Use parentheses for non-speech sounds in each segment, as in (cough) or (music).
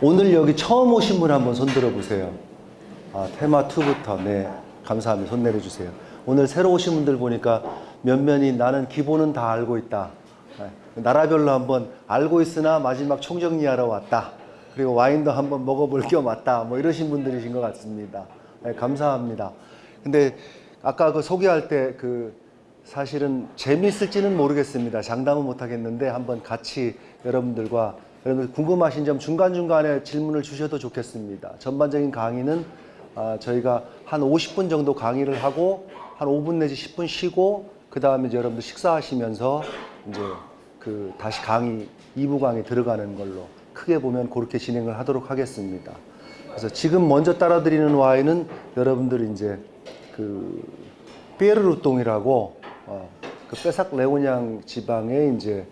오늘 여기 처음 오신 분 한번 손 들어 보세요. 아, 테마 2부터 네 감사합니다. 손 내려주세요. 오늘 새로 오신 분들 보니까 면면이 나는 기본은 다 알고 있다. 네, 나라별로 한번 알고 있으나 마지막 총정리하러 왔다. 그리고 와인도 한번 먹어볼 겸 왔다. 뭐 이러신 분들이신 것 같습니다. 네, 감사합니다. 근데 아까 그 소개할 때 그 사실은 재미있을지는 모르겠습니다. 장담은 못하겠는데 한번 같이 여러분들과 여러분들 궁금하신 점 중간중간에 질문을 주셔도 좋겠습니다. 전반적인 강의는 아, 저희가 한 50분 정도 강의를 하고 한 5분 내지 10분 쉬고 그 다음에 여러분들 식사하시면서 이제 그 다시 강의 2부 강의 들어가는 걸로 크게 보면 그렇게 진행을 하도록 하겠습니다. 그래서 지금 먼저 따라드리는 와인은 여러분들 이제 그 피에르루똥이라고 어, 그 빼삭 레오냥 지방에 이제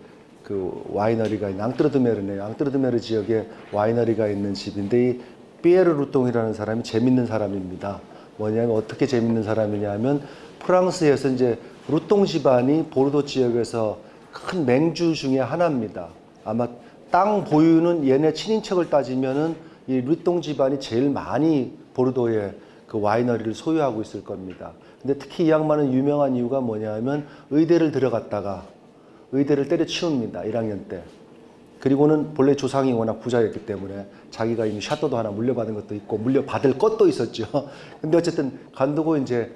그 와이너리가 있는 앙뜨르드메르네요. 앙뜨르드메르 지역에 와이너리가 있는 집인데 이 피에르루똥이라는 사람이 재밌는 사람입니다. 뭐냐면 어떻게 재밌는 사람이냐면 프랑스에서 이제 루똥 집안이 보르도 지역에서 큰 맹주 중에 하나입니다. 아마 땅 보유는 얘네 친인척을 따지면은 이 루똥 집안이 제일 많이 보르도에 그 와이너리를 소유하고 있을 겁니다. 근데 특히 이 양반은 유명한 이유가 뭐냐면 의대를 들어갔다가 의대를 때려치웁니다. 1학년 때. 그리고는 본래 조상이 워낙 부자였기 때문에 자기가 이미 샤도도 하나 물려받은 것도 있고 물려받을 것도 있었죠. (laughs) 근데 어쨌든 간두고 이제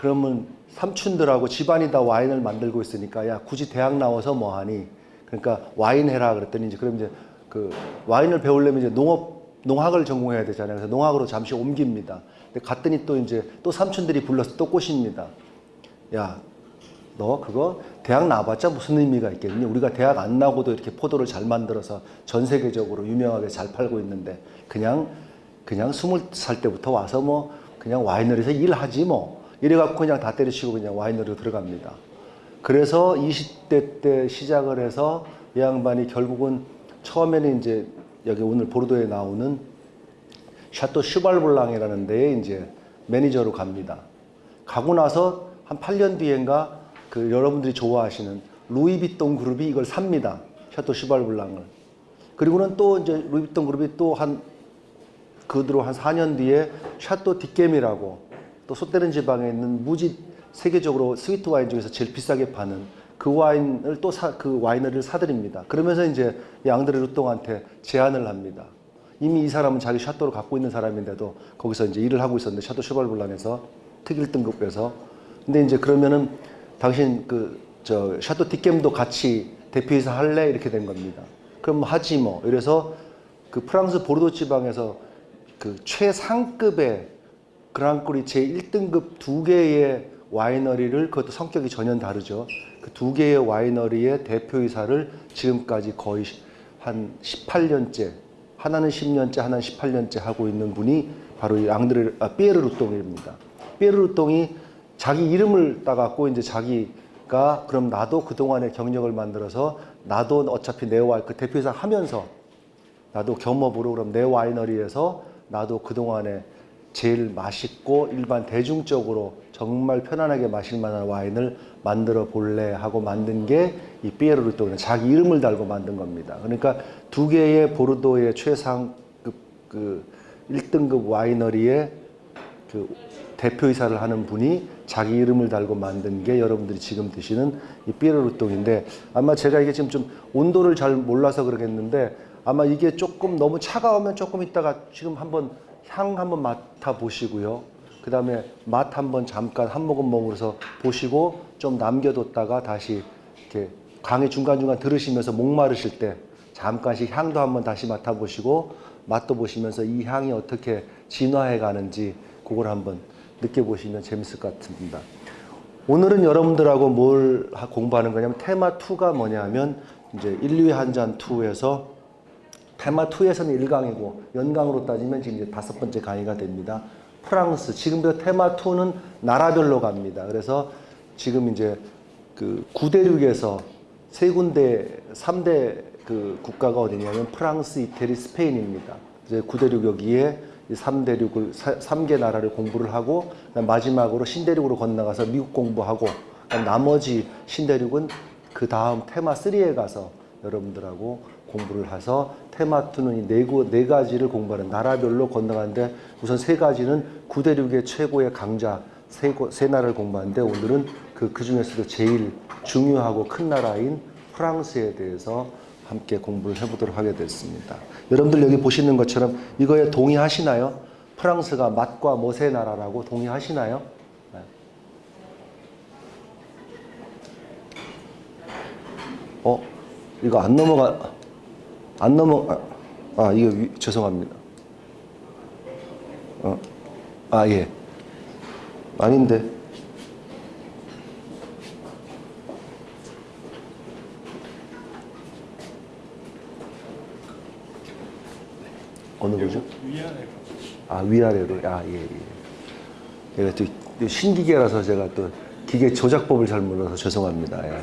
그러면 삼촌들하고 집안이 다 와인을 만들고 있으니까 야 굳이 대학 나와서 뭐 하니? 그러니까 와인 해라 그랬더니 이제 그럼 이제 그 와인을 배우려면 이제 농업 농학을 전공해야 되잖아요. 그래서 농학으로 잠시 옮깁니다. 근데 갔더니 또 이제 또 삼촌들이 불러서 또 꼬십니다. 야, 너 그거 대학 나와봤자 무슨 의미가 있겠니? 우리가 대학 안 나고도 이렇게 포도를 잘 만들어서 전 세계적으로 유명하게 잘 팔고 있는데 그냥 그냥 스물 살 때부터 와서 뭐 그냥 와이너리에서 일하지 뭐 이래갖고 그냥 다 때려치고 그냥 와이너리로 들어갑니다. 그래서 20대 때 시작을 해서 이 양반이 결국은 처음에는 이제 여기 오늘 보르도에 나오는 Château Cheval Blanc이라는 데에 이제 매니저로 갑니다. 가고 나서 한 8년 뒤엔가 그 여러분들이 좋아하시는 루이비통 그룹이 이걸 삽니다. Château Cheval Blanc을. 그리고는 또 이제 루이비통 그룹이 또 한그 뒤로 한 4년 뒤에 Château d'Yquem이라고 또 소테른 지방에 있는 무지 세계적으로 sweet 와인 중에서 제일 비싸게 파는 그 와인을 또 그 winery를 사들입니다. 그러면서 이제 이 앙드레 루똥한테 제안을 합니다. 이미 이 사람은 자기 château를 갖고 있는 사람인데도 거기서 이제 일을 하고 있었는데 Château Cheval Blanc에서 특1 등급에서 근데 이제 그러면은 당신 그 저 Château d'Yquem도 같이 대표이사 할래 이렇게 된 겁니다. 그럼 하지 뭐 이래서 그 프랑스 보르도 지방에서 그 최상급의 Grand Cru 제 1등급 두 개의 winery를 그것도 성격이 전혀 다르죠. 그 두 개의 와이너리의 대표이사를 지금까지 거의 한 18년째 하나는 10년째 하나는 18년째 하고 있는 분이 바로 이 앙드레 아, 피에르 루똥입니다. 피에르 루똥이 자기 이름을 따갖고 이제 자기가 그럼 나도 그동안의 경력을 만들어서 나도 어차피 내 와이 그 대표이사 하면서 나도 겸업으로 그럼 내 와이너리에서 나도 그동안에 제일 맛있고 일반 대중적으로 정말 편안하게 마실 만한 와인을 만들어 볼래 하고 만든 게 이 피에르 루토는 자기 이름을 달고 만든 겁니다. 그러니까 두 개의 보르도의 최상급 그 1등급 와이너리의 그 대표이사를 하는 분이 자기 이름을 달고 만든 게 여러분들이 지금 드시는 이 피에르 루똥인데 아마 제가 이게 지금 좀 온도를 잘 몰라서 그러겠는데 아마 이게 조금 너무 차가우면 조금 있다가 지금 한번 향 한번 맡아 보시고요. 그 다음에 맛 한번 잠깐 한 모금 먹으면서 보시고 좀 남겨뒀다가 다시 이렇게 강의 중간중간 들으시면서 목마르실 때 잠깐씩 향도 한번 다시 맡아보시고 맛도 보시면서 이 향이 어떻게 진화해 가는지 그걸 한번 느껴보시면 재밌을 것 같습니다. 오늘은 여러분들하고 뭘 하- 공부하는 거냐면 테마 2가 뭐냐면 이제 인류의 한잔 2에서 테마 2에서는 1강이고 연강으로 따지면 지금 이제 다섯 번째 강의가 됩니다. 프랑스 지금부터 테마 2는 나라별로 갑니다. 그래서 지금 이제 그 구대륙에서 세 군데 3대 그 국가가 어디냐면 프랑스, 이태리, 스페인입니다. 이제 구대륙 여기에 이 3대륙을 3개 나라를 공부를 하고 마지막으로 신대륙으로 건너가서 미국 공부하고 나머지 신대륙은 그 다음 테마 3에 가서 여러분들하고 공부를 해서 테마 2는 이 네, 구- 네 가지를 공부하는 나라별로 건너가는데 우선 세 가지는 구대륙의 최고의 강자 세, 고- 세 나라를 공부하는데 오늘은 그, 그 중에서도 제일 중요하고 큰 나라인 프랑스에 대해서 함께 공부를 해보도록 하게 됐습니다. 여러분들 여기 보시는 것처럼 이거에 동의하시나요? 프랑스가 맛과 멋의 나라라고 동의하시나요? 네. 어? 이거 안 넘어가 안 넘어 아, 아 이거 위- 죄송합니다. 어. 아 예. 아닌데. 어느 거죠? 위아래 아 위아래로 아 예 예. 제가 또 신기계라서 제가 또 기계 조작법을 잘 몰라서 죄송합니다. 예.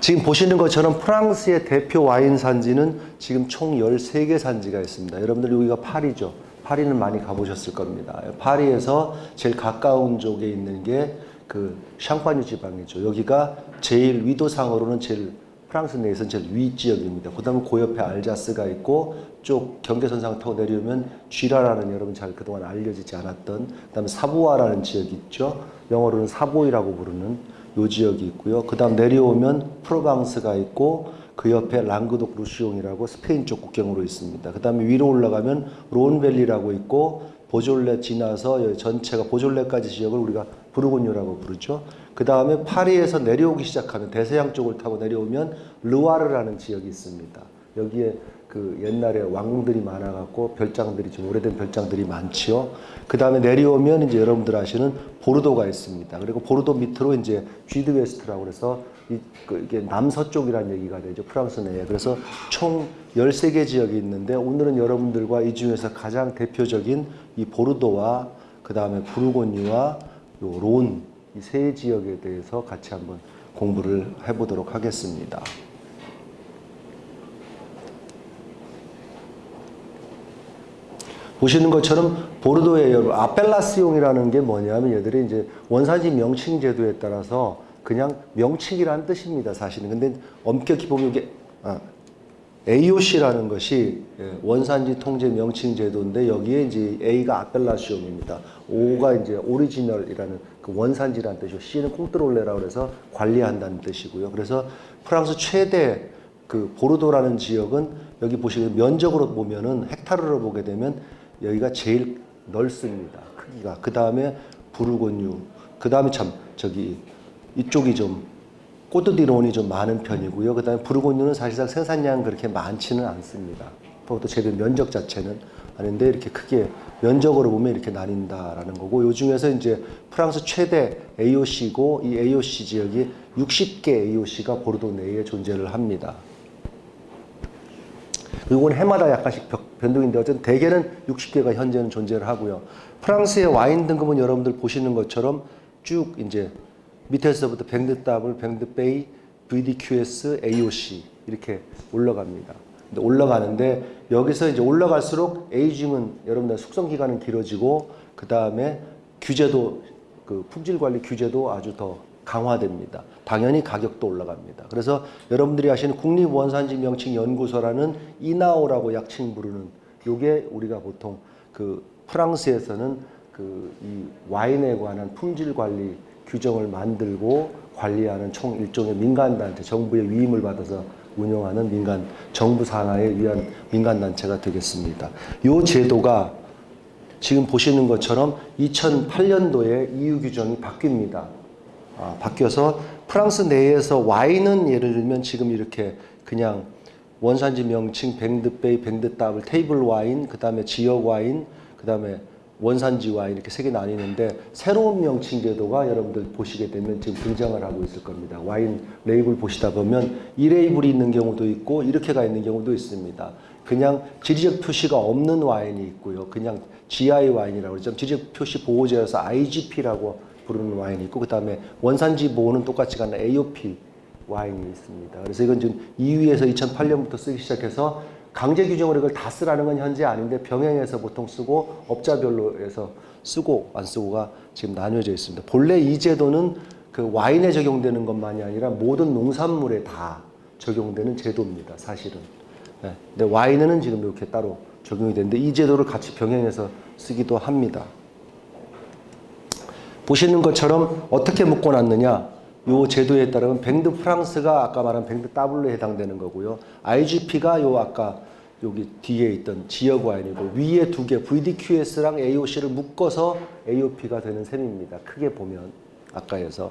지금 보시는 것처럼 프랑스의 대표 와인 산지는 지금 총 13개 산지가 있습니다. 여러분들 여기가 파리죠. 파리는 많이 가보셨을 겁니다. 예, 파리에서 제일 가까운 쪽에 있는 게 그 샹파뉴 지방이죠. 여기가 제일 위도상으로는 제일 프랑스 내에서는 제일 위 지역입니다. 그 다음에 그 옆에 알자스가 있고 쭉 경계선상 타고 내려오면 쥐라라는 여러분 잘 그동안 알려지지 않았던 그 다음에 사부아라는 지역이 있죠. 영어로는 사보이라고 부르는 요 지역이 있고요. 그 다음 내려오면 프로방스가 있고 그 옆에 랑그독 루시옹이라고 스페인 쪽 국경으로 있습니다. 그 다음에 위로 올라가면 론밸리라고 있고 보졸레 지나서 전체가 보졸레까지 지역을 우리가 부르고뉴라고 부르죠. 그 다음에 파리에서 내려오기 시작하면 대서양 쪽을 타고 내려오면 르와르라는 지역이 있습니다. 여기에 그 옛날에 왕궁들이 많아갖고 별장들이 좀 오래된 별장들이 많지요. 그 다음에 내려오면 이제 여러분들 아시는 보르도가 있습니다. 그리고 보르도 밑으로 이제 Sud-Ouest라고 그래서 이, 그 이게 남서쪽이라는 얘기가 되죠. 프랑스 내에. 그래서 총 13개 지역이 있는데 오늘은 여러분들과 이 중에서 가장 대표적인 이 보르도와 그 다음에 부르고뉴와 요 론, 이 세 지역에 대해서 같이 한번 공부를 해보도록 하겠습니다. 보시는 것처럼 보르도의 여러분 아펠라시옹이라는 게 뭐냐면 얘들이 이제 원산지 명칭 제도에 따라서 그냥 명칭이라는 뜻입니다 사실은 근데 엄격히 보면 이게 아, AOC라는 것이 예, 원산지 통제 명칭 제도인데 여기에 이제 A가 아펠라시옹입니다. O가 이제 오리지널이라는 그 원산지라는 뜻이고 C는 콩트롤레라고 해서 관리한다는 뜻이고요. 그래서 프랑스 최대 그 보르도라는 지역은 여기 보시면 면적으로 보면은 헥타르로 보게 되면 여기가 제일 넓습니다. 크기가. 그 다음에 부르고뉴. 그 다음에 참 저기 이쪽이 좀 꼬드디론이 좀 많은 편이고요. 그 다음에 부르고뉴는 사실상 생산량 그렇게 많지는 않습니다. 그것도 제대로 면적 자체는 아닌데 이렇게 크게 면적으로 보면 이렇게 나뉜다라는 거고 요 중에서 이제 프랑스 최대 AOC고 이 AOC 지역이 60개 AOC가 보르도 내에 존재를 합니다. 이건 해마다 약간씩 벽- 변동인데 어쨌든 대개는 60개가 현재는 존재를 하고요. 프랑스의 와인 등급은 여러분들 보시는 것처럼 쭉 이제 밑에서부터 뱅드따블, 뱅드 베이, VDQS, AOC 이렇게 올라갑니다. 근데 올라가는데 여기서 이제 올라갈수록 에이징은 여러분들 숙성 기간은 길어지고 그 다음에 규제도 그 품질 관리 규제도 아주 더 강화됩니다. 당연히 가격도 올라갑니다. 그래서 여러분들이 아시는 국립원산지 명칭 연구소라는 이나오라고 약칭 부르는 요게 우리가 보통 그 프랑스에서는 그 이 와인에 관한 품질 관리 규정을 만들고 관리하는 총 일종의 민간단체, 정부의 위임을 받아서 운영하는 민간 정부 산하에 의한 민간단체가 되겠습니다. 이 제도가 지금 보시는 것처럼 2008년도에 EU 규정이 바뀝니다. 아, 바뀌어서 프랑스 내에서 와인은 예를 들면 지금 이렇게 그냥 원산지 명칭, 뱅드베이, 뱅드따블, 테이블 와인, 그 다음에 지역 와인, 그 다음에 원산지 와인 이렇게 세 개 나뉘는데 새로운 명칭 제도가 여러분들 보시게 되면 지금 등장을 하고 있을 겁니다. 와인 레이블 보시다 보면 이 레이블이 있는 경우도 있고 이렇게가 있는 경우도 있습니다. 그냥 지리적 표시가 없는 와인이 있고요. 그냥 GI 와인이라고 그러죠. 지리적 표시 보호제여서 IGP라고 부르는 와인이 있고 그 다음에 원산지 보호는 똑같이 가는 AOP 와인이 있습니다. 그래서 이건 지금 EU에서 2008년부터 쓰기 시작해서 강제 규정으로 이걸 다 쓰라는 건 현재 아닌데 병행해서 보통 쓰고 업자별로 해서 쓰고 안 쓰고가 지금 나뉘어져 있습니다. 본래 이 제도는 그 와인에 적용되는 것만이 아니라 모든 농산물에 다 적용되는 제도입니다. 사실은. 네. 근데 와인은 지금 이렇게 따로 적용이 되는데 이 제도를 같이 병행해서 쓰기도 합니다. 보시는 것처럼 어떻게 묶어놨느냐? 요 제도에 따르면 뱅드 프랑스가 아까 말한 뱅드 W에 해당되는 거고요. IGP가 요 아까 여기 뒤에 있던 지역 와인이고 위에 두 개 VDQS랑 AOC를 묶어서 AOP가 되는 셈입니다. 크게 보면 아까에서.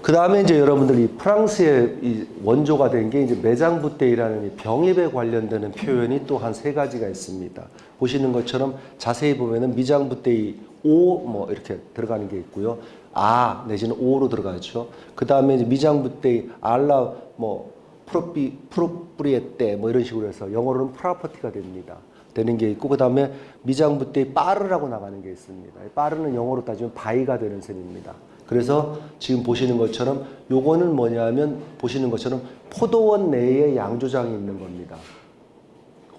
그 다음에 이제 여러분들 이 프랑스의 이 원조가 된 게 이제 매장부대이라는 이 병입에 관련되는 표현이 또 한 세 가지가 있습니다. 보시는 것처럼 자세히 보면은 미장부대이 오 뭐 이렇게 들어가는 게 있고요. 아 내지는 오로 들어가죠. 그 다음에 이제 미장부대이 알라 뭐 프로피 프로프리에떼 뭐 이런 식으로 해서 영어로는 프라퍼티가 됩니다. 되는 게 있고 그 다음에 미장부대이 빠르라고 나가는 게 있습니다. 빠르는 영어로 따지면 바이가 되는 셈입니다. 그래서 지금 보시는 것처럼 요거는 뭐냐면 보시는 것처럼 포도원 내에 양조장이 있는 겁니다.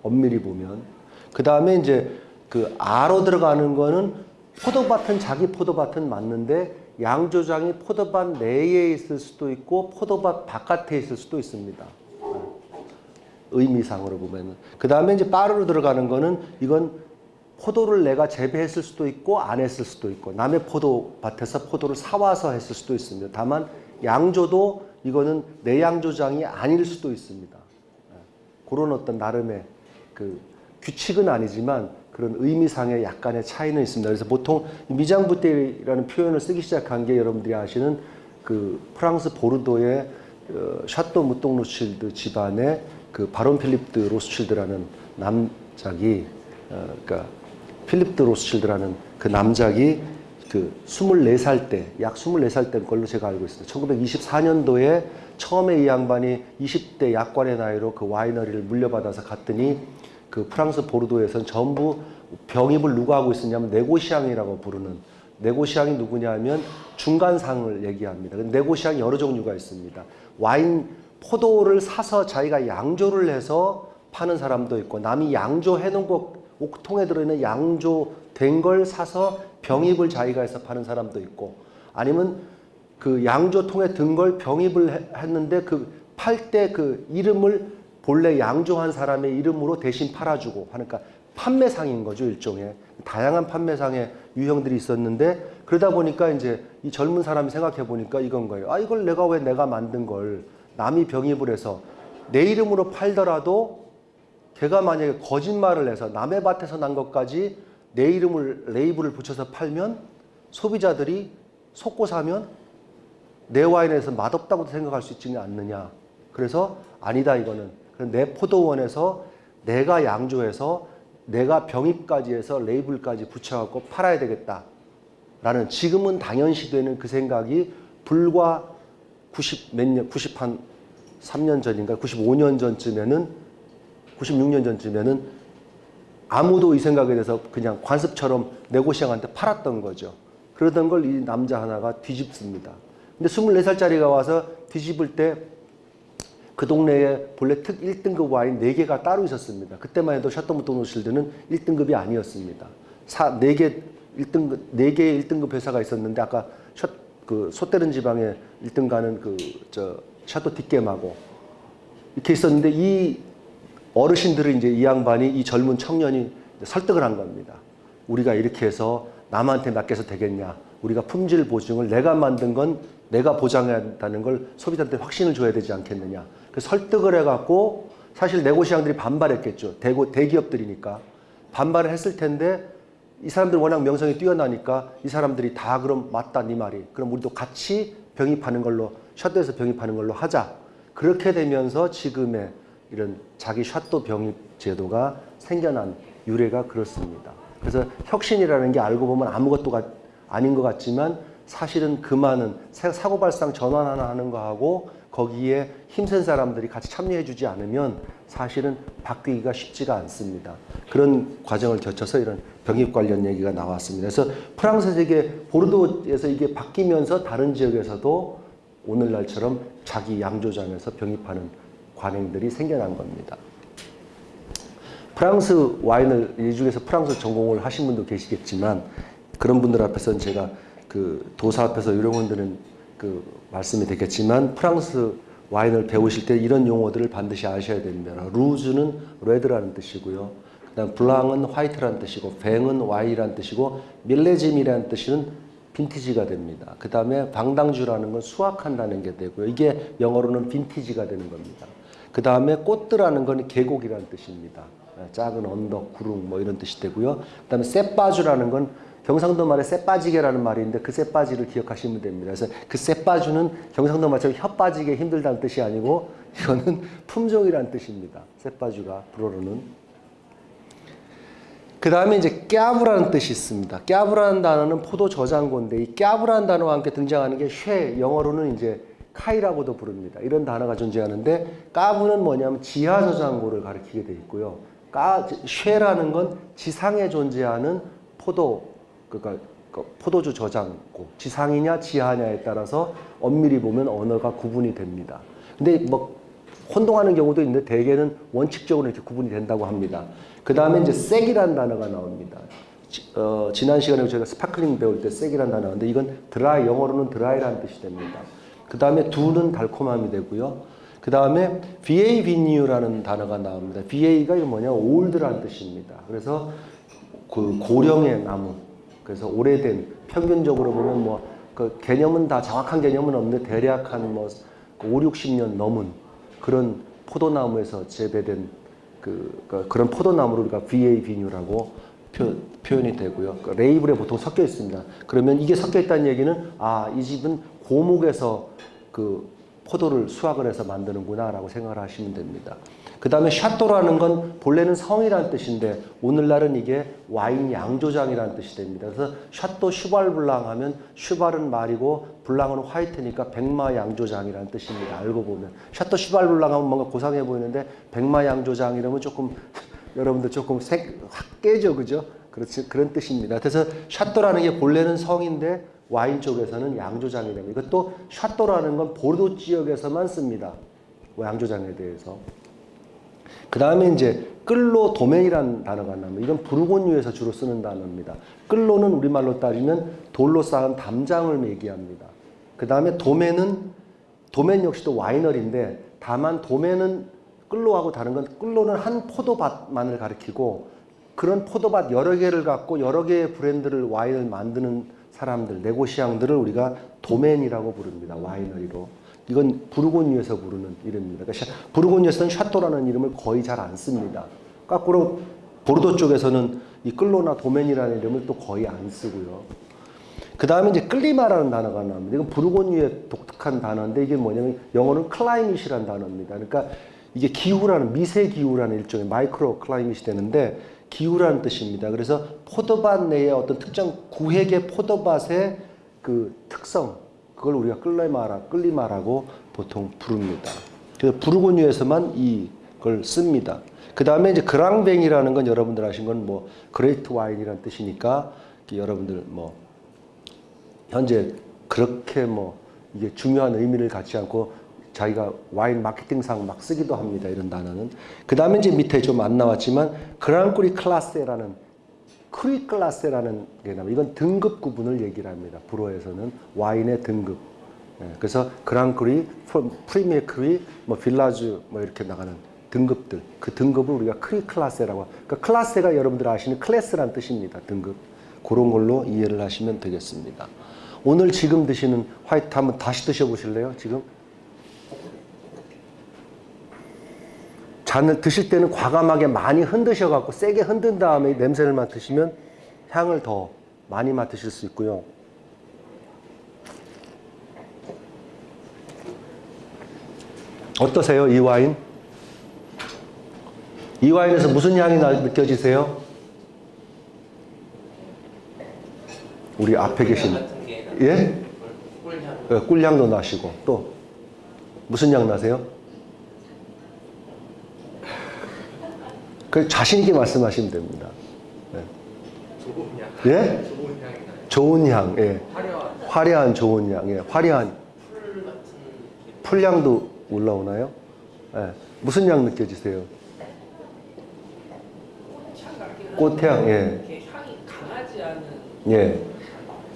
엄밀히 보면. 그 다음에 이제 그 아로 들어가는 거는 포도밭은 자기 포도밭은 맞는데 양조장이 포도밭 내에 있을 수도 있고 포도밭 바깥에 있을 수도 있습니다. 의미상으로 보면은. 그 다음에 이제 빠르로 들어가는 거는 이건 포도를 내가 재배했을 수도 있고 안 했을 수도 있고 남의 포도밭에서 포도를 사와서 했을 수도 있습니다. 다만 양조도 이거는 내 양조장이 아닐 수도 있습니다. 예. 그런 어떤 나름의 그 규칙은 아니지만 그런 의미상의 약간의 차이는 있습니다. 그래서 보통 미장부대라는 표현을 쓰기 시작한 게 여러분들이 아시는 그 프랑스 보르도의 어, 샤또 무똥 로실드 집안의 그 바론 필립드 로스칠드라는 남작이 어, 그러니까 필립 드 로스칠드라는 그 남작이 그 24살 때, 약 24살 때 걸로 제가 알고 있습니다. 1924년도에 처음에 이 양반이 20대 약관의 나이로 그 winery를 물려받아서 갔더니 그 프랑스 보르도에서는 전부 병입을 누가 하고 있었냐면 négociant이라고 부르는 négociant이 누구냐 하면 중간상을 얘기합니다. 네고시앙이 여러 종류가 있습니다. 와인, 포도를 사서 자기가 양조를 해서 파는 사람도 있고 남이 양조해 놓은 거 옥통에 들어있는 양조된 걸 사서 병입을 자기가 해서 파는 사람도 있고 아니면 그 양조통에 든 걸 병입을 했는데 그 팔 때 그 이름을 본래 양조한 사람의 이름으로 대신 팔아주고 하니까 판매상인 거죠 일종의 다양한 판매상의 유형들이 있었는데 그러다 보니까 이제 이 젊은 사람이 생각해 보니까 이건 거예요. 아 이걸 내가 왜 내가 만든 걸 남이 병입을 해서 내 이름으로 팔더라도 걔가 만약에 거짓말을 해서 남의 밭에서 난 것까지 내 이름을 레이블을 붙여서 팔면 소비자들이 속고 사면 내 와인에서 맛없다고 생각할 수 있지는 않느냐. 그래서 아니다 이거는 내 포도원에서 내가 양조해서 내가 병입까지 해서 레이블까지 붙여갖고 팔아야 되겠다. 라는 지금은 당연시 되는 그 생각이 불과 90 몇 년, 90 한 3년 전인가 95년 전쯤에는 96년 전쯤에는 아무도 이 생각에 대해서 그냥 관습처럼 네고시앙한테 팔았던 거죠. 그러던 걸 이 남자 하나가 뒤집습니다. 근데 24살짜리가 와서 뒤집을 때 그 동네에 본래 특 1등급 와인 4개가 따로 있었습니다. 그때만 해도 샤토무토 노실드는 1등급이 아니었습니다. 사, 4개 1등급, 4개의 1등급 회사가 있었는데 아까 셔, 그 소떼른 지방에 1등 가는 그 저 샤토 뒷겜하고 이렇게 있었는데 이 어르신들은 이제 이 양반이 이 젊은 청년이 설득을 한 겁니다. 우리가 이렇게 해서 남한테 맡겨서 되겠냐. 우리가 품질 보증을 내가 만든 건 내가 보장해야 한다는 걸 소비자한테 확신을 줘야 되지 않겠느냐. 그 설득을 해갖고 사실 네고시앙들이 반발했겠죠. 대고, 대기업들이니까. 반발을 했을 텐데 이 사람들 워낙 명성이 뛰어나니까 이 사람들이 다 그럼 맞다 네 말이. 그럼 우리도 같이 병입하는 걸로 셔도에서 병입하는 걸로 하자. 그렇게 되면서 지금의 이런 자기 샷도 병입 제도가 생겨난 유래가 그렇습니다. 그래서 혁신이라는 게 알고 보면 아무것도 아닌 것 같지만 사실은 그 많은 사고발상 전환 하나 하는 거하고 거기에 힘센 사람들이 같이 참여해 주지 않으면 사실은 바뀌기가 쉽지가 않습니다. 그런 과정을 거쳐서 이런 병입 관련 얘기가 나왔습니다. 그래서 프랑스에서 이게 보르도에서 이게 바뀌면서 다른 지역에서도 오늘날처럼 자기 양조장에서 병입하는 관행들이 생겨난 겁니다. 프랑스 와인을 이 중에서 프랑스 전공을 하신 분도 계시겠지만 그런 분들 앞에서는 제가 그 도사 앞에서 드는 그 말씀이 되겠지만 프랑스 와인을 배우실 때 이런 용어들을 반드시 아셔야 됩니다. rouge는 red라는 뜻이고요. 그다음 blanc은 white라는 뜻이고 뱅은 와인이라는 뜻이고 millésime이라는 뜻은 빈티지가 됩니다. 그 다음에 vendange라는 건 수확한다는 게 되고요. 이게 영어로는 빈티지가 되는 겁니다. 그 다음에 côte라는 건 계곡이라는 뜻입니다. 네, 작은 언덕, 구릉 뭐 이런 뜻이 되고요. 그 다음에 쎄빠주라는 건 경상도 말에 쎄빠지게라는 말이 있는데 그 쎄빠지를 기억하시면 됩니다. 그래서 그 쎄빠주는 경상도 말처럼 혀 빠지게 힘들다는 뜻이 아니고 이거는 (laughs) 품종이라는 뜻입니다. 쎄빠주가 불어로는 그 다음에 이제 깨브라는 뜻이 있습니다. 깨브라는 단어는 포도 저장고인데 이 깨브라는 단어와 함께 등장하는 게 쉐, 영어로는 이제 카이라고도 부릅니다. 이런 단어가 존재하는데 까부는 뭐냐면 지하 저장고를 가리키게 돼 있고요. 까, chai라는 건 지상에 존재하는 포도, 그러니까 그 포도주 저장고, 지상이냐 지하냐에 따라서 엄밀히 보면 언어가 구분이 됩니다. 근데 뭐 혼동하는 경우도 있는데 대개는 원칙적으로 이렇게 구분이 된다고 합니다. 그 다음에 이제 sec이라는 단어가 나옵니다. 지, 어, 지난 시간에 저희가 sparkling 배울 때 sec이라는 단어 나왔는데 이건 드라이, 영어로는 드라이라는 뜻이 됩니다. 그 다음에 doux는 달콤함이 되고요. 그 다음에 VA 비뉴라는 단어가 나옵니다. VA가 뭐냐, 올드라는 뜻입니다. 그래서 그 고령의 나무, 그래서 오래된 평균적으로 보면 뭐 그 개념은 다 정확한 개념은 없는데 대략 한뭐 5, 60년 넘은 그런 포도나무에서 재배된 그, 그 그런 포도나무를 우리가 VA 비뉴라고 표, 현이 되고요. 그 레이블에 보통 섞여 있습니다. 그러면 이게 섞여 있다는 얘기는 아, 이 집은 고목에서 그 포도를 수확을 해서 만드는구나라고 생각을 하시면 됩니다. 그 다음에 château라는 건 본래는 성이라는 뜻인데 오늘날은 이게 와인 양조장이라는 뜻이 됩니다. 그래서 샤또 슈발 블랑 하면 cheval은 말이고 blanc은 white니까 백마 양조장이라는 뜻입니다. 알고 보면 샤또 슈발 블랑 하면 뭔가 고상해 보이는데 백마 양조장 이러면 조금 (laughs) 여러분들 조금 색, 확 깨죠, 그죠? 그렇지, 그런 뜻입니다. 그래서 château라는 게 본래는 성인데 와인 쪽에서는 양조장이 됩니다. 이것도 château라는 건 보르도 지역에서만 씁니다. 양조장에 대해서. 그 다음에 이제 끌로 도멘이라는 단어가 나옵니다. 이건 부르고뉴에서 주로 쓰는 단어입니다. 끌로는 우리말로 따지면 돌로 쌓은 담장을 얘기합니다. 그 다음에 도멘은 도멘 역시도 와이너리인데 다만 도멘은 끌로하고 다른 건 끌로는 한 포도밭만을 가리키고 그런 포도밭 여러 개를 갖고 여러 개의 브랜드를 와인을 만드는 사람들, 네고시앙들을 우리가 domaine이라고 부릅니다. winery로. 이건 부르고뉴에서 부르는 이름입니다. 그러니까 부르고뉴에서는 château라는 이름을 거의 잘 안 씁니다. 거꾸로 보르도 쪽에서는 이 clos나 domaine이라는 이름을 또 거의 안 쓰고요. 그 다음에 이제 climat라는 단어가 나옵니다. 이건 부르고뉴의 독특한 단어인데 이게 뭐냐면 영어는 climate이라는 단어입니다. 그러니까 이게 기후라는 미세 기후라는 일종의 micro climate이 되는데 기후라는 뜻입니다. 그래서 포도밭 내에 어떤 특정 구획의 포도밭의 그 특성 그걸 우리가 climat라, climat라고 보통 부릅니다. 그래서 부르고뉴에서만 이걸 씁니다. 그 다음에 이제 grand vin이라는 건 여러분들 아신 건 뭐 great wine이라는 뜻이니까 여러분들 뭐 현재 그렇게 뭐 이게 중요한 의미를 갖지 않고 자기가 와인 마케팅상 막 쓰기도 합니다. 이런 단어는. 그 다음에 이제 밑에 좀 안 나왔지만 grand cru classé라는 cru classé라는 게 나옵니다. 이건 등급 구분을 얘기를 합니다. 불어에서는 와인의 등급. 예, 그래서 grand cru, premier cru, 뭐 village 뭐 이렇게 나가는 등급들. 그 등급을 우리가 cru classé라고. 그러니까 classé가 여러분들 아시는 class란 뜻입니다. 등급. 그런 걸로 이해를 하시면 되겠습니다. 오늘 지금 드시는 white 한번 다시 드셔보실래요? 지금? 잔을 드실 때는 과감하게 많이 흔드셔 갖고 세게 흔든 다음에 냄새를 맡으시면 향을 더 많이 맡으실 수 있고요. 어떠세요, 이 와인? 이 와인에서 무슨 향이 나, 느껴지세요? 우리 앞에 계신 예? 꿀향. 꿀향도 나시고 또 무슨 향 나세요? 그 자신 있게 말씀하시면 됩니다. 네. 좋은 향. 예? 좋은 향이 나요. 좋은 향, 예. 화려한 화려한 좋은 향, 예. 화려한 풀 같은 풀향도 올라오나요? 예. 무슨 향 느껴지세요? 꽃향 예. 이렇게 향이 강하지 않은 예.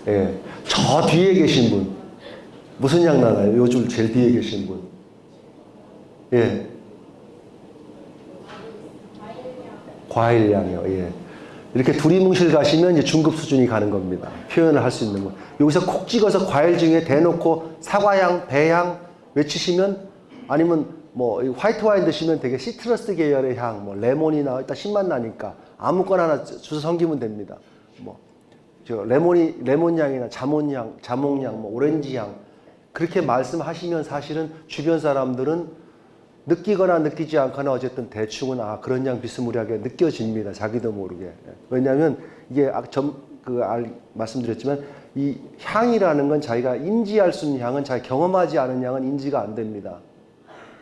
예. 저 뒤에 계신 분. 무슨 향 나나요? 요즘 제일 뒤에 계신 분. 예. 과일 향이요. 예. 이렇게 두리뭉실 가시면 이제 중급 수준이 가는 겁니다. 표현을 할 수 있는 거. 여기서 콕 찍어서 과일 중에 대놓고 사과향, 배향 외치시면 아니면 뭐이 화이트 와인 드시면 되게 시트러스 계열의 향, 뭐 레몬이나 일단 신맛 나니까 아무거나 하나 주서 섬기면 됩니다. 뭐 저 레몬이 레몬 향이나 자몬 향, 자몽 향, 뭐 오렌지 향 그렇게 말씀하시면 사실은 주변 사람들은 느끼거나 느끼지 않거나 어쨌든 대충은 아 그런 양 비스무리하게 느껴집니다. 자기도 모르게. 예. 왜냐하면 이게 아, 점그 말씀드렸지만 이 향이라는 건 자기가 인지할 수 있는 향은 자기 경험하지 않은 향은 인지가 안 됩니다.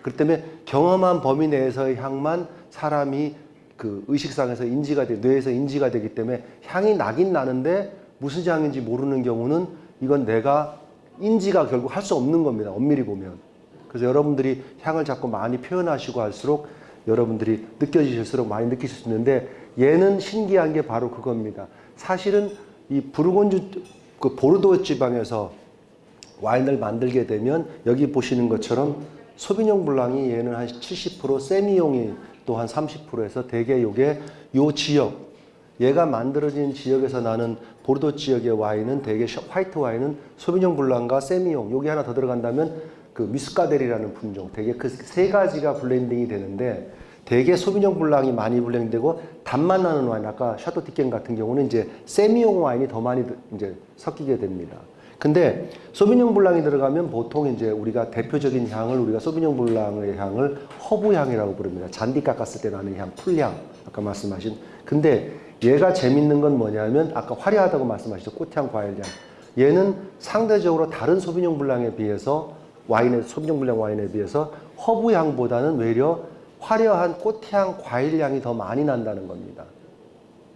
그렇기 때문에 경험한 범위 내에서의 향만 사람이 그 의식상에서 인지가 돼, 뇌에서 인지가 되기 때문에 향이 나긴 나는데 무슨 향인지 모르는 경우는 이건 내가 인지가 결국 할 수 없는 겁니다. 엄밀히 보면. 그래서 여러분들이 향을 자꾸 많이 표현하시고 할수록 여러분들이 느껴지실수록 많이 느끼실 수 있는데 얘는 신기한 게 바로 그겁니다. 사실은 이 부르곤주 그 보르도 지방에서 와인을 만들게 되면 여기 보시는 것처럼 sauvignon blanc이 얘는 한 70% 세미용이 또 한 30%에서 대개 요게 요 지역 얘가 만들어진 지역에서 나는 보르도 지역의 와인은 대개 셔- white wine은 sauvignon blanc과 sémillon 여기 하나 더 들어간다면 그 muscadelle이라는 품종 대개 그 세 가지가 블렌딩이 되는데 대개 sauvignon blanc이 많이 블렌딩되고 단맛 나는 와인 아까 샤토 디켐 같은 경우는 이제 sémillon 와인이 더 많이 이제 섞이게 됩니다. 근데 sauvignon blanc이 들어가면 보통 이제 우리가 대표적인 향을 우리가 sauvignon blanc의 향을 허브 향이라고 부릅니다. 잔디 깎았을 때 나는 향, 풀향 아까 말씀하신. 근데 얘가 재밌는 건 뭐냐면 아까 화려하다고 말씀하셨죠. 꽃향, 과일향. 얘는 상대적으로 다른 sauvignon blanc에 비해서 와인의 sauvignon blanc 와인에 비해서 허브 향보다는 외려 화려한 꽃향, 과일 향이 더 많이 난다는 겁니다.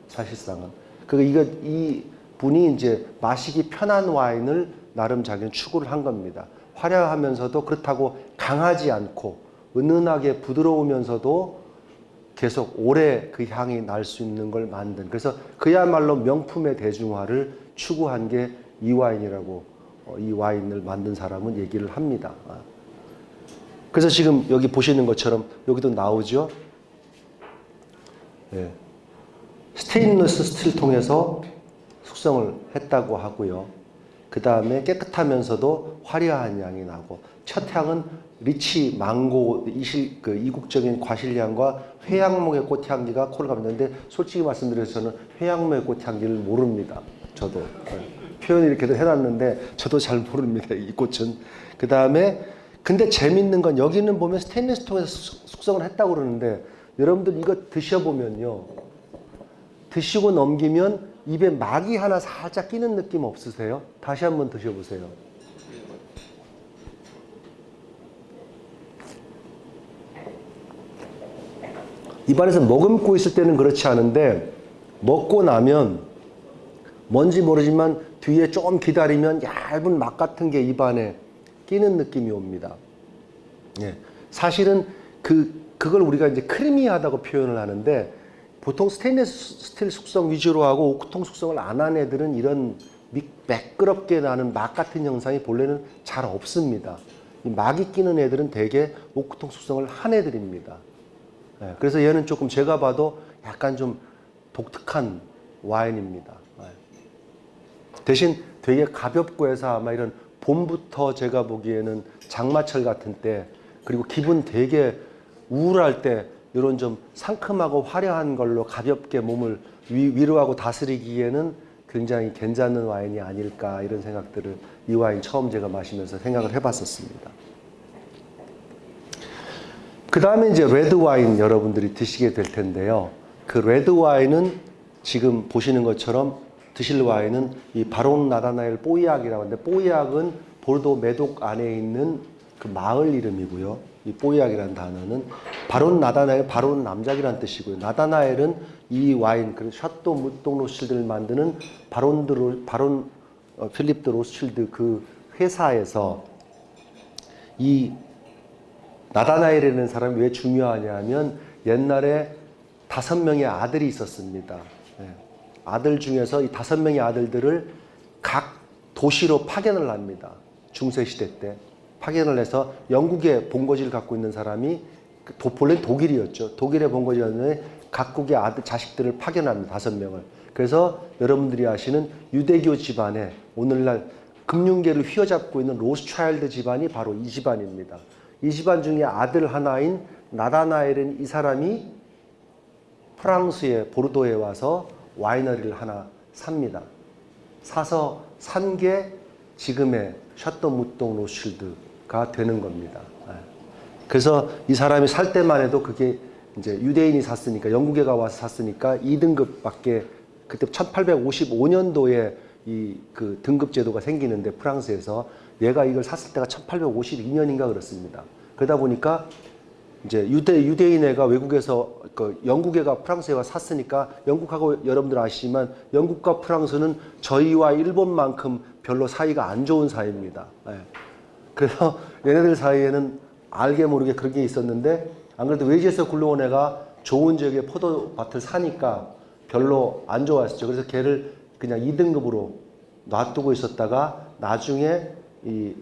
사실상은. 그 이거 이 분이 이제 마시기 편한 와인을 나름 자기는 추구를 한 겁니다. 화려하면서도 그렇다고 강하지 않고 은은하게 부드러우면서도 계속 오래 그 향이 날 수 있는 걸 만든 그래서 그야말로 명품의 대중화를 추구한 게 이 와인이라고 어, 이 와인을 만든 사람은 얘기를 합니다. 아. 그래서 지금 여기 보시는 것처럼 여기도 나오죠. 예. 스테인리스 스틸 통해서 숙성을 했다고 하고요. 그 다음에 깨끗하면서도 화려한 향이 나고 첫 향은 리치, 망고, 이실, 그 이국적인 과실향과 회양목의 꽃향기가 코를 감는데 솔직히 말씀드려서 저는 회양목의 꽃향기를 모릅니다. 저도 네. 표현 이렇게도 해놨는데 저도 잘 모릅니다. 이 꽃은 그 다음에 근데 재밌는 건 여기는 보면 스테인리스 통해서 숙- 숙성을 했다고 그러는데 여러분들 이거 드셔보면요. 드시고 넘기면 입에 막이 하나 살짝 끼는 느낌 없으세요? 다시 한번 드셔보세요. 입안에서 머금고 있을 때는 그렇지 않은데 먹고 나면 뭔지 모르지만 뒤에 좀 기다리면 얇은 막 같은 게 입안에 끼는 느낌이 옵니다. 예. 사실은 그, 그걸 우리가 이제 creamy하다고 표현을 하는데 보통 스테인리스 스틸 숙성 위주로 하고 오크통 숙성을 안 한 애들은 이런 미- 매끄럽게 나는 막 같은 형상이 본래는 잘 없습니다. 이 막이 끼는 애들은 대개 오크통 숙성을 한 애들입니다. 예, 그래서 얘는 조금 제가 봐도 약간 좀 독특한 와인입니다. 예. 대신 되게 가볍고 해서 아마 이런 봄부터 제가 보기에는 장마철 같은 때 그리고 기분 되게 우울할 때 이런 좀 상큼하고 화려한 걸로 가볍게 몸을 위, 위로하고 다스리기에는 굉장히 괜찮은 와인이 아닐까 이런 생각들을 이 와인 처음 제가 마시면서 생각을 해봤었습니다. 그 다음에 이제 레드 와인 여러분들이 드시게 될 텐데요. 그 레드 와인은 지금 보시는 것처럼 드실 와인은 이 바론 나다나엘 뽀이악이라고 하는데 뽀이악은 보르도 메독 안에 있는 그 마을 이름이고요. 이 뽀이악이라는 단어는 바론 나다나엘 baron 남작이라는 뜻이고요. 나다나엘은 이 와인 그 샤또 무동 로실드를 만드는 바론드 로, 바론 어, 필립 드 로스칠드 그 회사에서 이 나다나엘이라는 사람이 왜 중요하냐면 옛날에 다섯 명의 아들이 있었습니다. 예. 아들 중에서 이 다섯 명의 아들들을 각 도시로 파견을 합니다. 중세 시대 때 파견을 해서 영국의 본거지를 갖고 있는 사람이 그 도, 본래 독일이었죠. 독일의 본거지였는데 각국의 아들 자식들을 파견합니다. 다섯 명을. 그래서 여러분들이 아시는 유대교 집안에 오늘날 금융계를 휘어잡고 있는 로스차일드 집안이 바로 이 집안입니다. 이 집안 중에 아들 하나인 나다나엘은 이 사람이 프랑스의 보르도에 와서 와이너리를 하나 삽니다. 사서 산 게 지금의 셔터 무동 로실드가 되는 겁니다. 예. 그래서 이 사람이 살 때만 해도 그게 이제 유대인이 샀으니까 영국에가 와서 샀으니까 2등급밖에 그때 1855년도에 이 그 등급 제도가 생기는데 프랑스에서 얘가 이걸 샀을 때가 1852년인가 그렇습니다. 그러다 보니까 이제 유대 유대인애가 외국에서 그 영국애가 프랑스에 와 샀으니까 영국하고 여러분들 아시지만 영국과 프랑스는 저희와 일본만큼 별로 사이가 안 좋은 사이입니다. 예. 그래서 (laughs) 얘네들 사이에는 알게 모르게 그런 게 있었는데 안 그래도 외지에서 굴러온 애가 좋은 지역에 포도밭을 사니까 별로 안 좋아했었죠. 그래서 걔를 그냥 2등급으로 놔두고 있었다가 나중에 이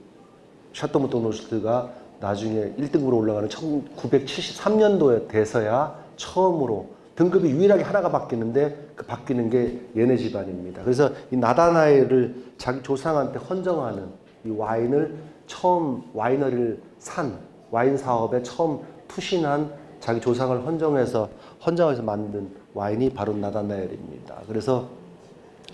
샤토무토 노스트가 나중에 1등으로 올라가는 1973년도에 돼서야 처음으로 등급이 유일하게 하나가 바뀌는데 그 바뀌는 게 얘네 집안입니다. 그래서 이 나다나엘을 자기 조상한테 헌정하는 이 와인을 처음 와이너리를 산 와인 사업에 처음 투신한 자기 조상을 헌정해서 헌정해서 만든 와인이 바로 나다나엘입니다. 그래서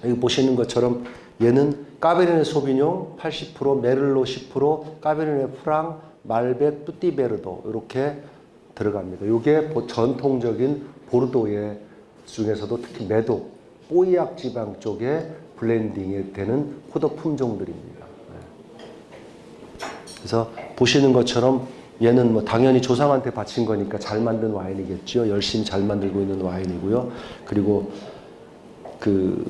여기 보시는 것처럼 얘는 Cabernet Sauvignon 80%, Merlot 10%, Cabernet Franc, Malbec, Petit Verdot 이렇게 들어갑니다. 이게 보- 전통적인 보르도의 중에서도 특히 메독, 뽀이악 지방 쪽에 블렌딩이 되는 포도 품종들입니다. 네. 그래서 보시는 것처럼 얘는 뭐 당연히 조상한테 바친 거니까 잘 만든 와인이겠죠. 열심히 잘 만들고 있는 와인이고요. 그리고 그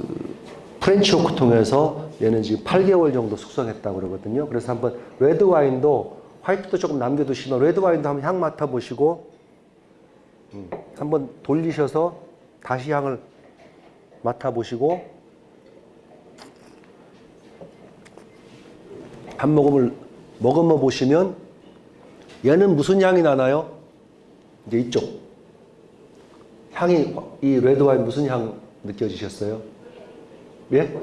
French oak 통해서 얘는 지금 8개월 정도 숙성했다고 그러거든요. 그래서 한번 레드 와인도 화이트도 조금 남겨두시면 레드 와인도 한번 향 맡아보시고 음, 한번 돌리셔서 다시 향을 맡아보시고 한 모금을 먹어봐 보시면 얘는 무슨 향이 나나요? 이제 이쪽 향이 이 레드 와인 무슨 향 느껴지셨어요? 예?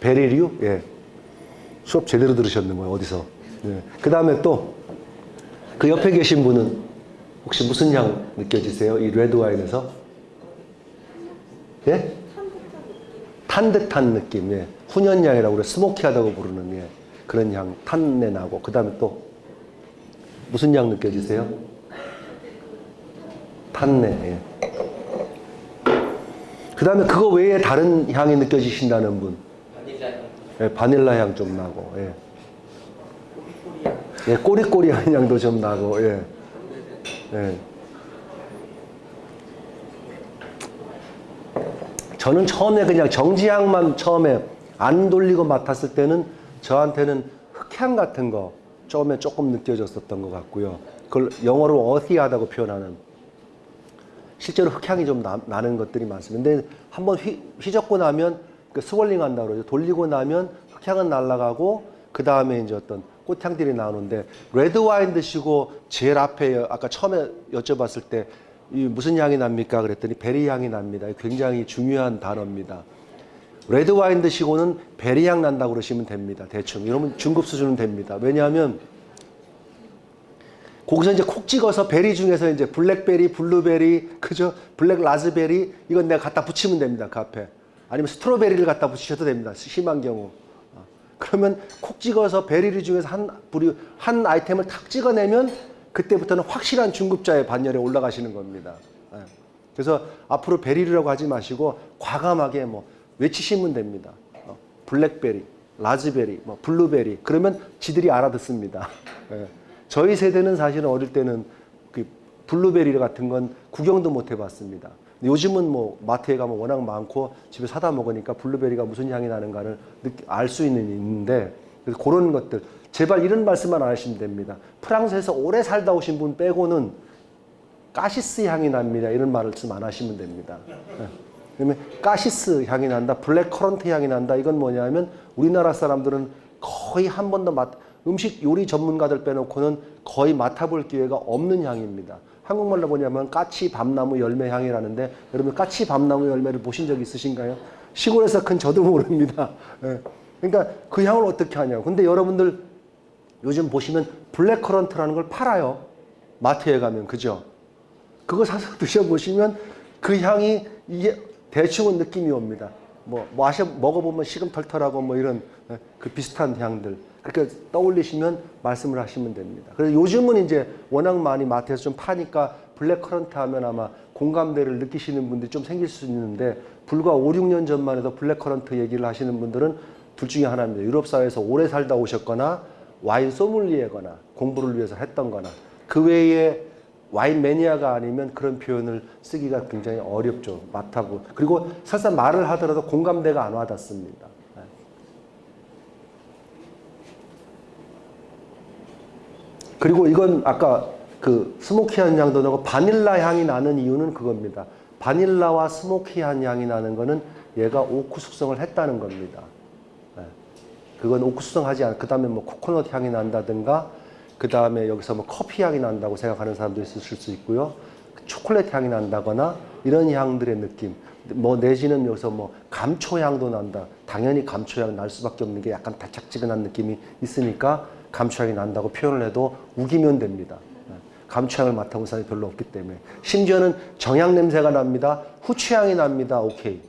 베리류? 예. 수업 제대로 들으셨는 거예요, 어디서. 예. 그 다음에 또, 그 옆에 계신 분은 혹시 무슨 향 느껴지세요? 이 레드 와인에서? 예? 탄 듯한 느낌, 예. 훈연향이라고 그래, smoky하다고 부르는, 예. 그런 향, 탄내 나고. 그 다음에 또, 무슨 향 느껴지세요? 탄내, 예. 그 다음에 그거 외에 다른 향이 느껴지신다는 분. 바닐라 향, 예, 바닐라 향 좀 나고, 예. 예, 꼬리꼬리한 향도 좀 나고, 예. 예. 저는 처음에 그냥 정지향만 처음에 안 돌리고 맡았을 때는 저한테는 흙향 같은 거 처음에 조금 느껴졌었던 것 같고요. 그걸 영어로 earthy하다고 표현하는 실제로 흙향이 좀 나, 는 것들이 많습니다. 근데 한번 휘, 휘젓고 나면 그 swirling 한다고 그러죠. 돌리고 나면 흙향은 날아가고 그 다음에 이제 어떤 꽃향들이 나오는데 레드 와인 드시고 제일 앞에 아까 처음에 여쭤봤을 때 이 무슨 향이 납니까? 그랬더니 베리 향이 납니다. 굉장히 중요한 단어입니다. 레드 와인 드시고는 베리 향 난다고 그러시면 됩니다. 대충 이러면 중급 수준은 됩니다. 왜냐하면 거기서 이제 콕 찍어서 베리 중에서 이제 블랙베리, 블루베리, 그죠? black raspberry 이건 내가 갖다 붙이면 됩니다. 그 앞에. 아니면 strawberry를 갖다 붙이셔도 됩니다. 심한 경우. 어. 그러면 콕 찍어서 베리 중에서 한 부류 한 아이템을 탁 찍어내면 그때부터는 확실한 중급자의 반열에 올라가시는 겁니다. 예. 그래서 앞으로 베리라고 하지 마시고 과감하게 뭐 외치시면 됩니다. 어, 블랙베리, 라즈베리, 뭐 블루베리 그러면 지들이 알아듣습니다. 예. 저희 세대는 사실은 어릴 때는 그 블루베리 같은 건 구경도 못 해봤습니다. 요즘은 뭐 마트에 가면 워낙 많고 집에 사다 먹으니까 블루베리가 무슨 향이 나는가를 알 수 있는 있는데 그래서 그런 것들 제발 이런 말씀만 안 하시면 됩니다. 프랑스에서 오래 살다 오신 분 빼고는 cassis 향이 납니다. 이런 말씀 안 하시면 됩니다. 예. 그러면 cassis 향이 난다, black currant 향이 난다. 이건 뭐냐면 우리나라 사람들은 거의 한 번도 맛 음식 요리 전문가들 빼놓고는 거의 맡아볼 기회가 없는 향입니다. 한국말로 뭐냐면 까치 밤나무 열매 향이라는데 여러분 까치 밤나무 열매를 보신 적 있으신가요? 시골에서 큰 저도 모릅니다. 예. 그러니까 그 향을 어떻게 하냐고. 근데 여러분들 요즘 보시면 black currant라는 걸 팔아요. 마트에 가면 그죠? 그거 사서 (laughs) 드셔보시면 그 향이 이게 대충은 느낌이 옵니다. 뭐 마셔 먹어보면 시금털털하고 뭐 이런 예, 그 비슷한 향들 그렇게 떠올리시면 말씀을 하시면 됩니다. 그래서 요즘은 이제 워낙 많이 마트에서 좀 파니까 black currant 하면 아마 공감대를 느끼시는 분들이 좀 생길 수 있는데 불과 5, 6년 전만 해도 black currant 얘기를 하시는 분들은 둘 중에 하나입니다. 유럽 사회에서 오래 살다 오셨거나 와인 소믈리에거나 공부를 위해서 했던 거나 그 외에 와인 매니아가 아니면 그런 표현을 쓰기가 굉장히 어렵죠. 맛하고. 그리고 설사 말을 하더라도 공감대가 안 와닿습니다. 네. 그리고 이건 아까 그 스모키한 향도 나고 바닐라 향이 나는 이유는 그겁니다. 바닐라와 스모키한 향이 나는 거는 얘가 오크 숙성을 했다는 겁니다. 네. 그건 오크 숙성하지 않. 그다음에 뭐 코코넛 향이 난다든가, 그 다음에 여기서 뭐 커피 향이 난다고 생각하는 사람도 있으실 수 있고요. 초콜릿 향이 난다거나 이런 향들의 느낌. 뭐 내지는 여기서 뭐 감초 향도 난다. 당연히 감초 향 날 수밖에 없는 게 약간 달짝지근한 느낌이 있으니까 감초 향이 난다고 표현을 해도 우기면 됩니다. 네. 감초 향을 맡아본 사람이 별로 없기 때문에 심지어는 정향 냄새가 납니다. 후추 향이 납니다. 오케이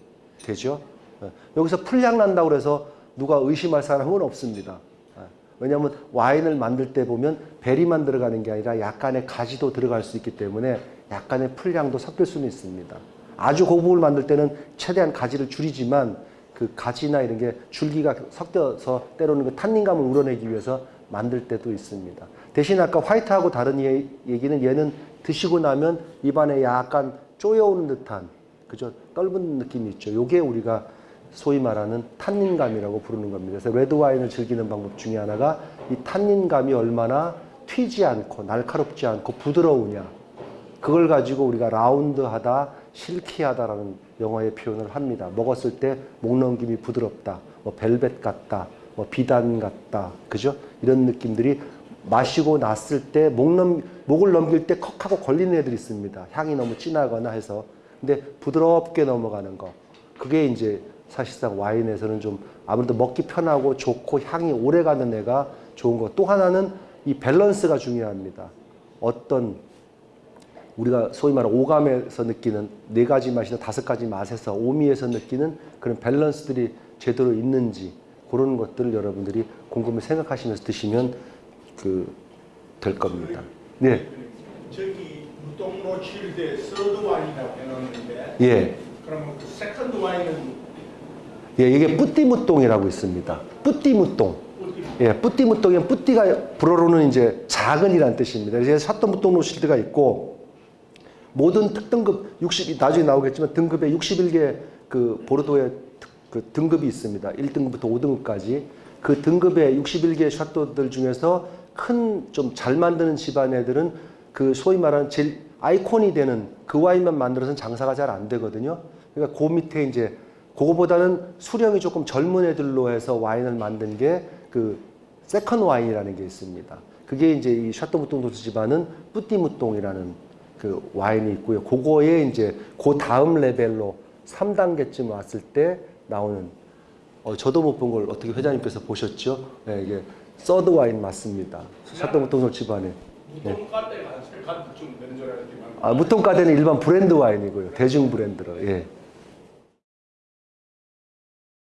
되죠? 네. 여기서 풀향 난다고 그래서 누가 의심할 사람은 없습니다. 네. 왜냐하면 와인을 만들 때 보면 베리만 들어가는 게 아니라 약간의 가지도 들어갈 수 있기 때문에 약간의 풀향도 섞일 수는 있습니다. 아주 고급을 만들 때는 최대한 가지를 줄이지만 그 가지나 이런 게 줄기가 섞여서 때로는 그 탄닌감을 우러내기 위해서 만들 때도 있습니다. 대신 아까 화이트하고 다른 얘- 얘기는 얘는 드시고 나면 입안에 약간 쪼여오는 듯한 그죠 떫은 느낌이 있죠. 요게 우리가 소위 말하는 탄닌감이라고 부르는 겁니다. 그래서 레드 와인을 즐기는 방법 중에 하나가 이 탄닌감이 얼마나 튀지 않고 날카롭지 않고 부드러우냐. 그걸 가지고 우리가 라운드하다, 실키하다라는 영어의 표현을 합니다. 먹었을 때 목 넘김이 부드럽다, 뭐 벨벳 같다, 뭐 비단 같다, 그죠? 이런 느낌들이 마시고 났을 때 목 넘, 목을 넘길 때 컥하고 걸리는 애들이 있습니다. 향이 너무 진하거나 해서. 근데 부드럽게 넘어가는 거. 그게 이제 사실상 와인에서는 좀 아무래도 먹기 편하고 좋고 향이 오래 가는 애가 좋은 거. 또 하나는 이 밸런스가 중요합니다. 어떤 우리가 소위 말하는 오감에서 느끼는 네 가지 맛이나 다섯 가지 맛에서 오미에서 느끼는 그런 밸런스들이 제대로 있는지 그런 것들을 여러분들이 곰곰이 생각하시면서 드시면 그 될 겁니다. 네, 저기 무동 로칠드의 서드 와인이라고 해놓는데 예, 그러면 그 second 와인은 예, 이게 뿌띠무똥이라고 있습니다. 뿌띠무똥. 예, 뿌띠무똥은 petit가 불어로는 이제 작은이란 뜻입니다. 그래서 샤또무똥 로실드가 있고 모든 특등급 60 나중에 나오겠지만 등급에 61개 그 보르도의 특- 그 등급이 있습니다. 1등급부터 5등급까지 그 등급의 61개 château들 중에서 큰 좀 잘 만드는 집안 애들은 그 소위 말하는 제일 아이콘이 되는 그 와인만 만들어서는 장사가 잘 안 되거든요. 그러니까 그 밑에 이제 그거보다는 수령이 조금 젊은 애들로 해서 와인을 만든 게 그 second 와인이라는 게 있습니다. 그게 이제 이 샤또무똥 도스 집안은 뿌띠무똥이라는 그 와인이 있고요. 그거에 이제 그 다음 레벨로 3단계쯤 왔을 때 나오는 어, 저도 못 본 걸 어떻게 회장님께서 보셨죠? 네, 이게 서드 와인 맞습니다. 샤또무똥 집안에. 알았지만 아, 무통가대는 일반 브랜드 와인이고요. 대중 브랜드로. 예.